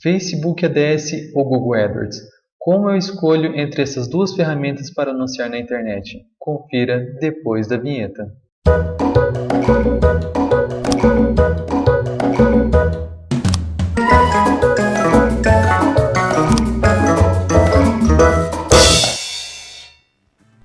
Facebook ADS ou Google AdWords? Como eu escolho entre essas duas ferramentas para anunciar na internet? Confira depois da vinheta.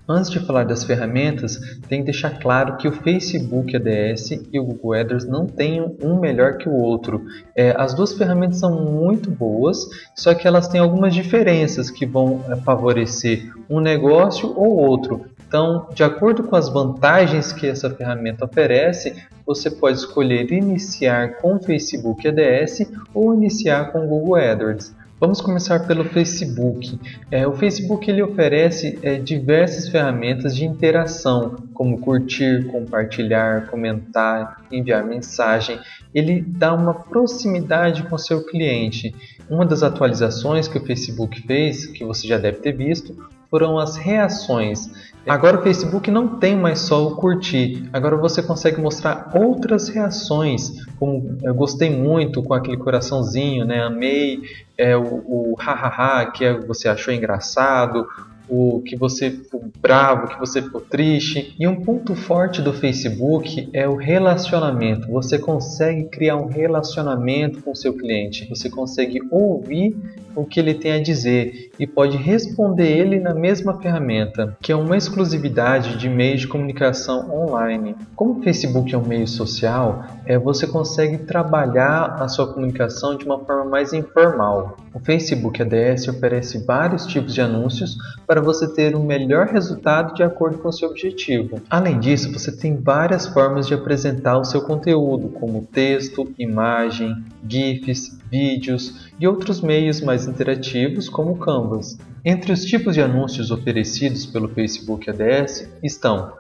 Antes de falar das ferramentas, tem que deixar claro que o Facebook ADS e o Google AdWords não têm um melhor que o outro. É, as duas ferramentas são muito boas, só que elas têm algumas diferenças que vão é, favorecer um negócio ou outro. Então, de acordo com as vantagens que essa ferramenta oferece, você pode escolher iniciar com o Facebook ADS ou iniciar com o Google AdWords. Vamos começar pelo Facebook. É, o Facebook ele oferece é, diversas ferramentas de interação, como curtir, compartilhar, comentar, enviar mensagem. Ele dá uma proximidade com seu cliente. Uma das atualizações que o Facebook fez, que você já deve ter visto, foram as reações. Agora o Facebook não tem mais só o curtir, agora você consegue mostrar outras reações, como eu gostei muito com aquele coraçãozinho, né? Amei é, o, o hahaha que você achou engraçado, o que você ficou bravo, que você ficou triste. E um ponto forte do Facebook é o relacionamento. Você consegue criar um relacionamento com o seu cliente. Você consegue ouvir o que ele tem a dizer e pode responder ele na mesma ferramenta, que é uma exclusividade de meios de comunicação online. Como o Facebook é um meio social, é, você consegue trabalhar a sua comunicação de uma forma mais informal. O Facebook ADS oferece vários tipos de anúncios para você ter um melhor resultado de acordo com seu objetivo. Além disso, você tem várias formas de apresentar o seu conteúdo, como texto, imagem, GIFs, vídeos e outros meios mais interativos como o Canvas. Entre os tipos de anúncios oferecidos pelo Facebook ADS estão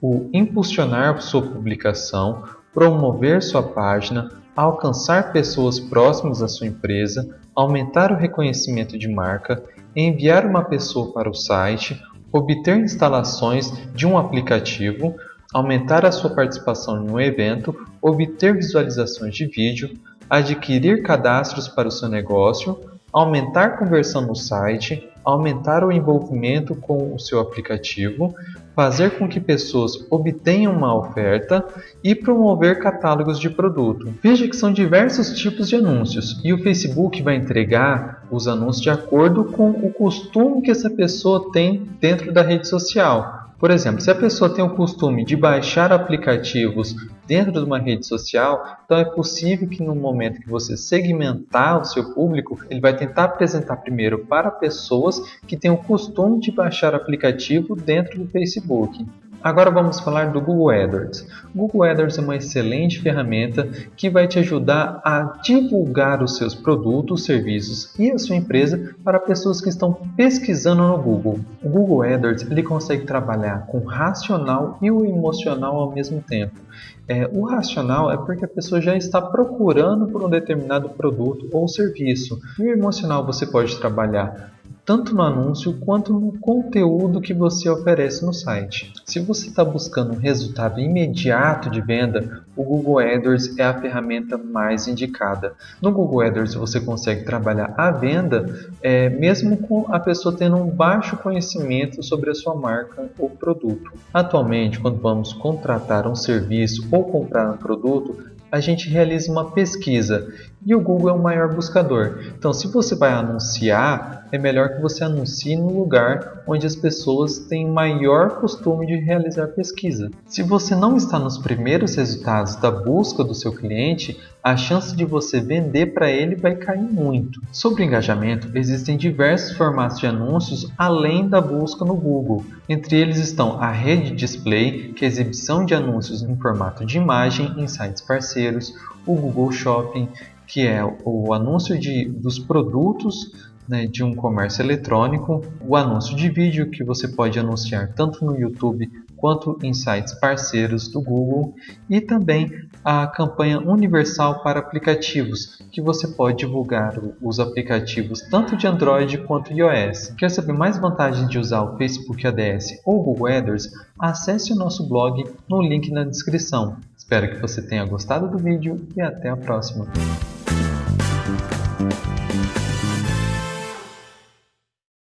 o impulsionar sua publicação, promover sua página, alcançar pessoas próximas à sua empresa, aumentar o reconhecimento de marca, enviar uma pessoa para o site, obter instalações de um aplicativo, aumentar a sua participação em um evento, obter visualizações de vídeo, adquirir cadastros para o seu negócio, aumentar conversão no site, aumentar o envolvimento com o seu aplicativo, fazer com que pessoas obtenham uma oferta e promover catálogos de produto. Veja que são diversos tipos de anúncios e o Facebook vai entregar os anúncios de acordo com o costume que essa pessoa tem dentro da rede social. Por exemplo, se a pessoa tem o costume de baixar aplicativos dentro de uma rede social, então é possível que no momento que você segmentar o seu público, ele vai tentar apresentar primeiro para pessoas que têm o costume de baixar aplicativo dentro do Facebook. Agora vamos falar do Google AdWords. Google AdWords é uma excelente ferramenta que vai te ajudar a divulgar os seus produtos, serviços e a sua empresa para pessoas que estão pesquisando no Google. O Google AdWords ele consegue trabalhar com o racional e o emocional ao mesmo tempo. É, o racional é porque a pessoa já está procurando por um determinado produto ou serviço. E o emocional você pode trabalhar tanto no anúncio quanto no conteúdo que você oferece no site. Se você está buscando um resultado imediato de venda, o Google AdWords é a ferramenta mais indicada. No Google AdWords você consegue trabalhar a venda é, mesmo com a pessoa tendo um baixo conhecimento sobre a sua marca ou produto. Atualmente, quando vamos contratar um serviço ou comprar um produto, a gente realiza uma pesquisa e o Google é o maior buscador. Então, se você vai anunciar, é melhor que você anuncie no lugar onde as pessoas têm maior costume de realizar pesquisa. Se você não está nos primeiros resultados da busca do seu cliente, a chance de você vender para ele vai cair muito. Sobre engajamento, existem diversos formatos de anúncios além da busca no Google. Entre eles estão a rede display, que é a exibição de anúncios em formato de imagem em sites parceiros, o Google Shopping, que é o anúncio de, dos produtos né, de um comércio eletrônico, o anúncio de vídeo que você pode anunciar tanto no YouTube quanto em sites parceiros do Google e também a campanha universal para aplicativos, que você pode divulgar os aplicativos tanto de Android quanto iOS. Quer saber mais vantagens de usar o Facebook ADS ou Google AdWords? Acesse o nosso blog no link na descrição. Espero que você tenha gostado do vídeo e até a próxima.